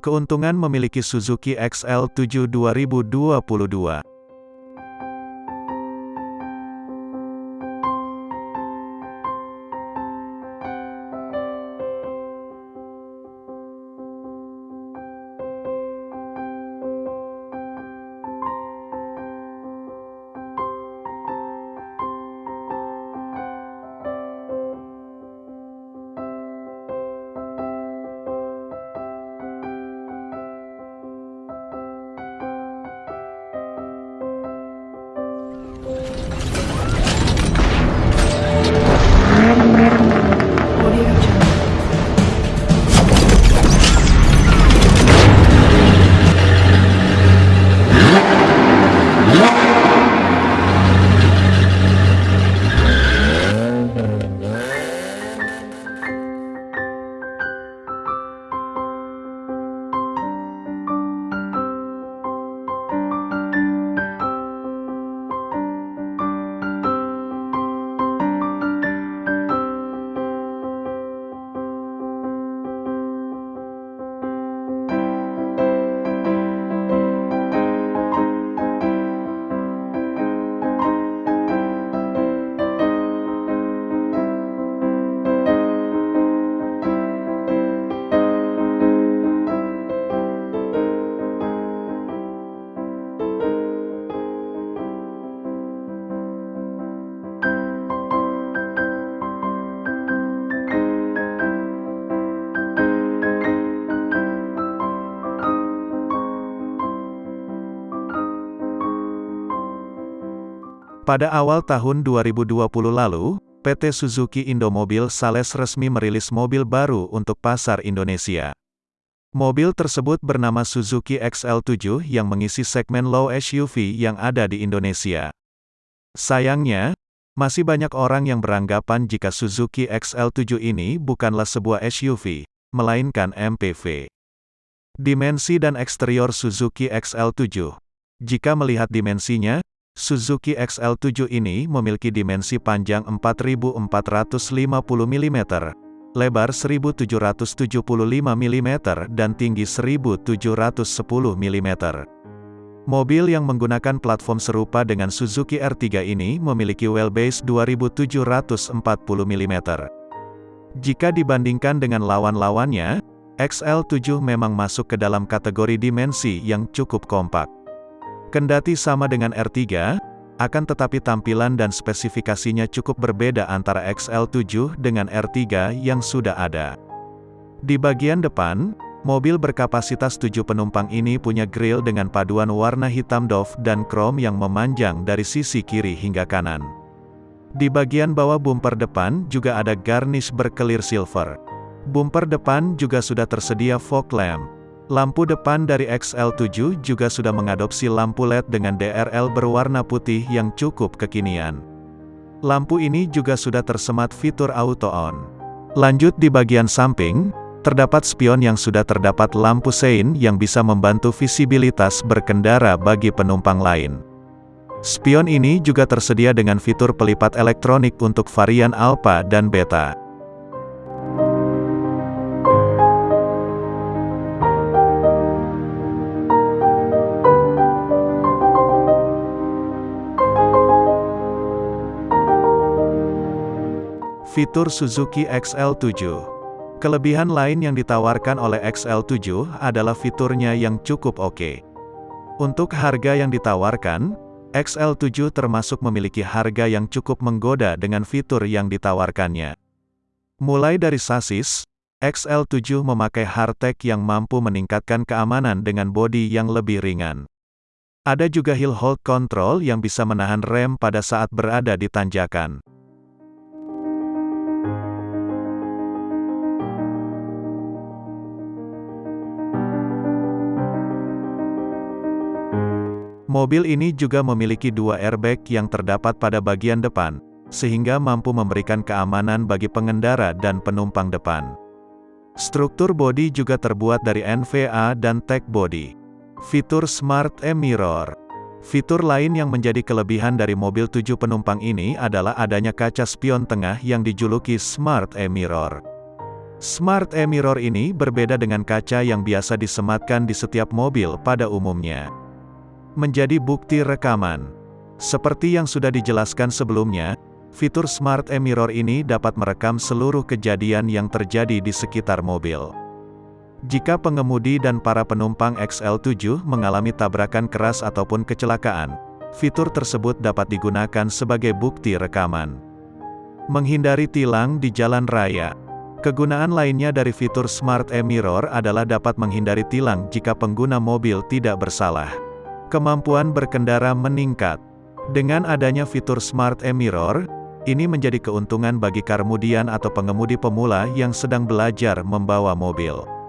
Keuntungan memiliki Suzuki XL7 2022 Pada awal tahun 2020 lalu, PT Suzuki Indomobil Sales resmi merilis mobil baru untuk pasar Indonesia. Mobil tersebut bernama Suzuki XL7 yang mengisi segmen low SUV yang ada di Indonesia. Sayangnya, masih banyak orang yang beranggapan jika Suzuki XL7 ini bukanlah sebuah SUV, melainkan MPV. Dimensi dan eksterior Suzuki XL7 Jika melihat dimensinya, Suzuki XL7 ini memiliki dimensi panjang 4450 mm, lebar 1775 mm dan tinggi 1710 mm. Mobil yang menggunakan platform serupa dengan Suzuki R3 ini memiliki wheelbase 2740 mm. Jika dibandingkan dengan lawan-lawannya, XL7 memang masuk ke dalam kategori dimensi yang cukup kompak. Kendati sama dengan R3, akan tetapi tampilan dan spesifikasinya cukup berbeda antara XL7 dengan R3 yang sudah ada. Di bagian depan, mobil berkapasitas 7 penumpang ini punya grill dengan paduan warna hitam doff dan krom yang memanjang dari sisi kiri hingga kanan. Di bagian bawah bumper depan juga ada garnish berkelir silver. Bumper depan juga sudah tersedia fog lamp. Lampu depan dari XL7 juga sudah mengadopsi lampu LED dengan DRL berwarna putih yang cukup kekinian. Lampu ini juga sudah tersemat fitur auto on. Lanjut di bagian samping, terdapat spion yang sudah terdapat lampu sein yang bisa membantu visibilitas berkendara bagi penumpang lain. Spion ini juga tersedia dengan fitur pelipat elektronik untuk varian Alpha dan Beta. Fitur Suzuki XL7 Kelebihan lain yang ditawarkan oleh XL7 adalah fiturnya yang cukup oke. Untuk harga yang ditawarkan, XL7 termasuk memiliki harga yang cukup menggoda dengan fitur yang ditawarkannya. Mulai dari sasis, XL7 memakai hardtech yang mampu meningkatkan keamanan dengan bodi yang lebih ringan. Ada juga hill hold control yang bisa menahan rem pada saat berada di tanjakan. Mobil ini juga memiliki dua airbag yang terdapat pada bagian depan, sehingga mampu memberikan keamanan bagi pengendara dan penumpang depan. Struktur bodi juga terbuat dari NVA dan Tech Body. Fitur Smart E-Mirror Fitur lain yang menjadi kelebihan dari mobil tujuh penumpang ini adalah adanya kaca spion tengah yang dijuluki Smart E-Mirror. Smart e-mirror ini berbeda dengan kaca yang biasa disematkan di setiap mobil pada umumnya. Menjadi bukti rekaman. Seperti yang sudah dijelaskan sebelumnya, fitur Smart e-mirror ini dapat merekam seluruh kejadian yang terjadi di sekitar mobil. Jika pengemudi dan para penumpang XL7 mengalami tabrakan keras ataupun kecelakaan, fitur tersebut dapat digunakan sebagai bukti rekaman. Menghindari tilang di jalan raya. Kegunaan lainnya dari fitur Smart e-mirror adalah dapat menghindari tilang jika pengguna mobil tidak bersalah. Kemampuan berkendara meningkat. Dengan adanya fitur Smart e-mirror, ini menjadi keuntungan bagi karmudian atau pengemudi pemula yang sedang belajar membawa mobil.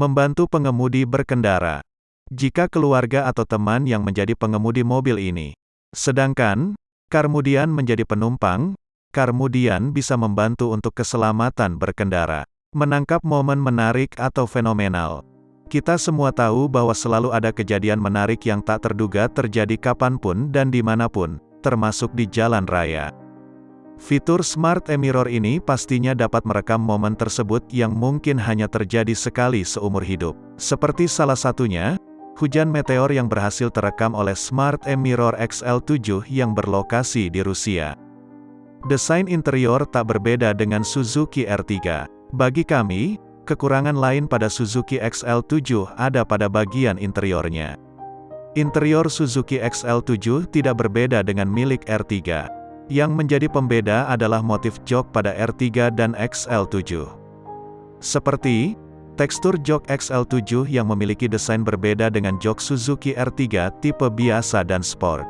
Membantu pengemudi berkendara. Jika keluarga atau teman yang menjadi pengemudi mobil ini. Sedangkan, Karmudian menjadi penumpang, Karmudian bisa membantu untuk keselamatan berkendara. Menangkap momen menarik atau fenomenal. Kita semua tahu bahwa selalu ada kejadian menarik yang tak terduga terjadi kapan pun dan di mana pun, termasuk di jalan raya. Fitur Smart e-mirror ini pastinya dapat merekam momen tersebut yang mungkin hanya terjadi sekali seumur hidup. Seperti salah satunya, hujan meteor yang berhasil terekam oleh Smart e-mirror XL7 yang berlokasi di Rusia. Desain interior tak berbeda dengan Suzuki R3. Bagi kami, kekurangan lain pada Suzuki XL7 ada pada bagian interiornya. Interior Suzuki XL7 tidak berbeda dengan milik R3. Yang menjadi pembeda adalah motif jok pada R3 dan XL7. Seperti, tekstur jok XL7 yang memiliki desain berbeda dengan jok Suzuki R3 tipe biasa dan sport.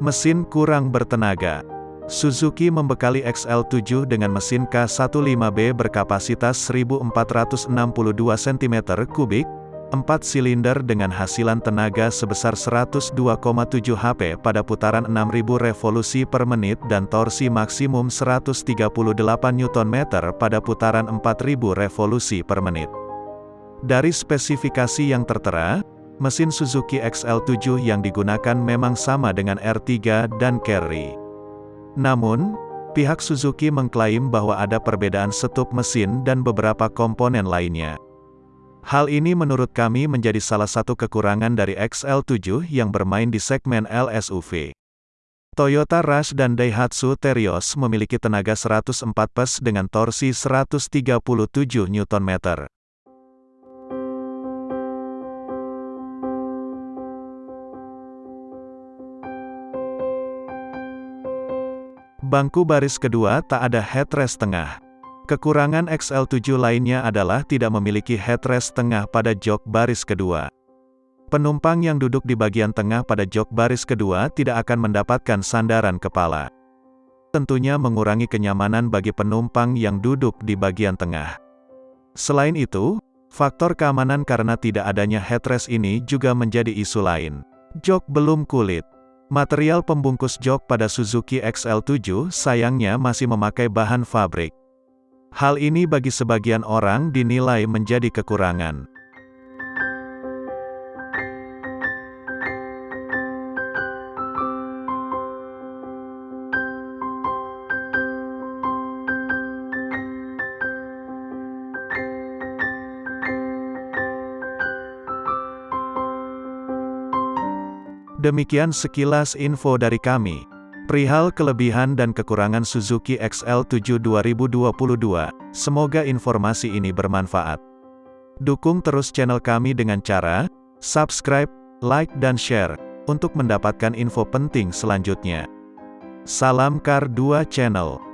Mesin kurang bertenaga. Suzuki membekali XL7 dengan mesin K15B berkapasitas 1462 cm3, 4 silinder dengan hasilan tenaga sebesar 102,7 HP pada putaran 6000 revolusi per menit dan torsi maksimum 138 Nm pada putaran 4000 revolusi per menit. Dari spesifikasi yang tertera, mesin Suzuki XL7 yang digunakan memang sama dengan R3 dan Carry. Namun, pihak Suzuki mengklaim bahwa ada perbedaan setup mesin dan beberapa komponen lainnya. Hal ini menurut kami menjadi salah satu kekurangan dari XL7 yang bermain di segmen LSUV. Toyota Rush dan Daihatsu Terios memiliki tenaga 104 PS dengan torsi 137 Nm. Bangku baris kedua tak ada headrest tengah. Kekurangan XL7 lainnya adalah tidak memiliki headrest tengah pada jok baris kedua. Penumpang yang duduk di bagian tengah pada jok baris kedua tidak akan mendapatkan sandaran kepala. Tentunya mengurangi kenyamanan bagi penumpang yang duduk di bagian tengah. Selain itu, faktor keamanan karena tidak adanya headrest ini juga menjadi isu lain. Jok belum kulit. Material pembungkus jok pada Suzuki XL7 sayangnya masih memakai bahan fabrik. Hal ini bagi sebagian orang dinilai menjadi kekurangan. Demikian sekilas info dari kami. Perihal kelebihan dan kekurangan Suzuki XL7 2022, semoga informasi ini bermanfaat. Dukung terus channel kami dengan cara subscribe, like dan share untuk mendapatkan info penting selanjutnya. Salam Kar 2 Channel